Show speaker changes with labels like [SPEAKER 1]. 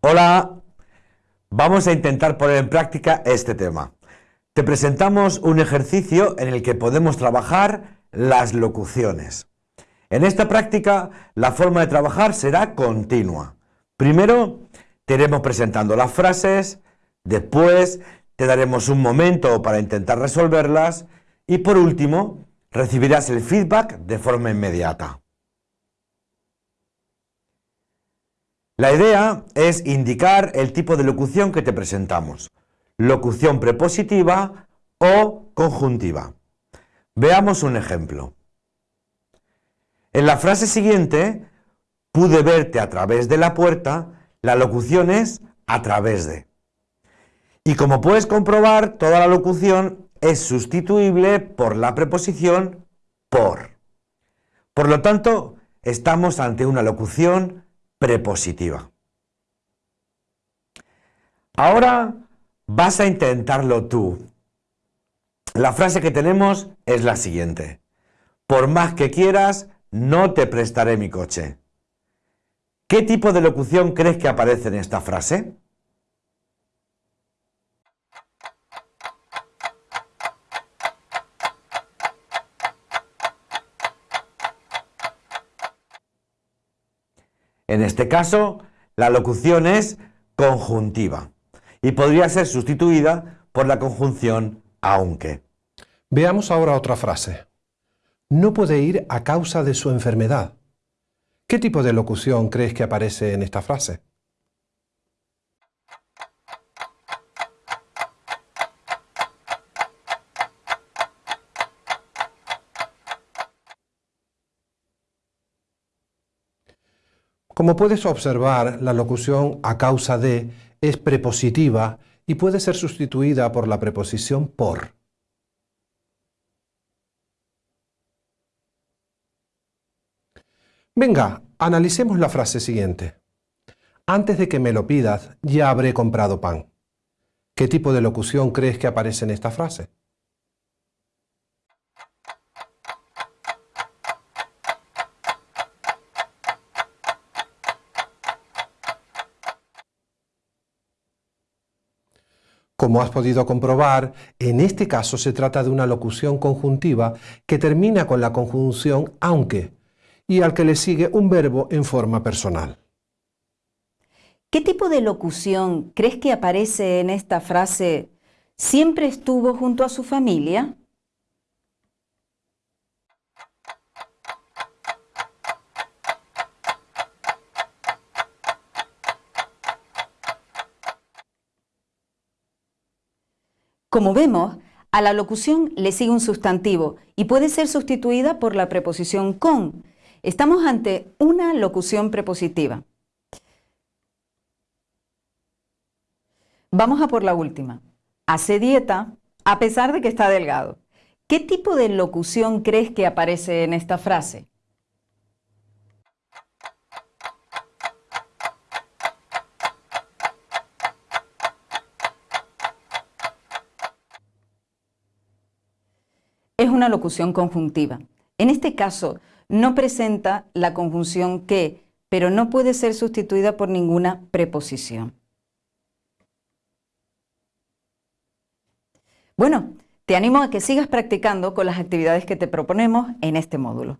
[SPEAKER 1] Hola, vamos a intentar poner en práctica este tema. Te presentamos un ejercicio en el que podemos trabajar las locuciones. En esta práctica, la forma de trabajar será continua. Primero, te iremos presentando las frases, después te daremos un momento para intentar resolverlas y por último, recibirás el feedback de forma inmediata. La idea es indicar el tipo de locución que te presentamos, locución prepositiva o conjuntiva. Veamos un ejemplo. En la frase siguiente, pude verte a través de la puerta, la locución es a través de. Y como puedes comprobar, toda la locución es sustituible por la preposición por. Por lo tanto, estamos ante una locución prepositiva. Ahora vas a intentarlo tú. La frase que tenemos es la siguiente. Por más que quieras, no te prestaré mi coche. ¿Qué tipo de locución crees que aparece en esta frase? En este caso, la locución es conjuntiva y podría ser sustituida por la conjunción aunque.
[SPEAKER 2] Veamos ahora otra frase. No puede ir a causa de su enfermedad. ¿Qué tipo de locución crees que aparece en esta frase? Como puedes observar, la locución a causa de es prepositiva y puede ser sustituida por la preposición por. Venga, analicemos la frase siguiente. Antes de que me lo pidas, ya habré comprado pan. ¿Qué tipo de locución crees que aparece en esta frase? Como has podido comprobar, en este caso se trata de una locución conjuntiva que termina con la conjunción aunque y al que le sigue un verbo en forma personal.
[SPEAKER 3] ¿Qué tipo de locución crees que aparece en esta frase ¿siempre estuvo junto a su familia? Como vemos, a la locución le sigue un sustantivo y puede ser sustituida por la preposición con. Estamos ante una locución prepositiva. Vamos a por la última. Hace dieta a pesar de que está delgado. ¿Qué tipo de locución crees que aparece en esta frase? Es una locución conjuntiva. En este caso, no presenta la conjunción que, pero no puede ser sustituida por ninguna preposición. Bueno, te animo a que sigas practicando con las actividades que te proponemos en este módulo.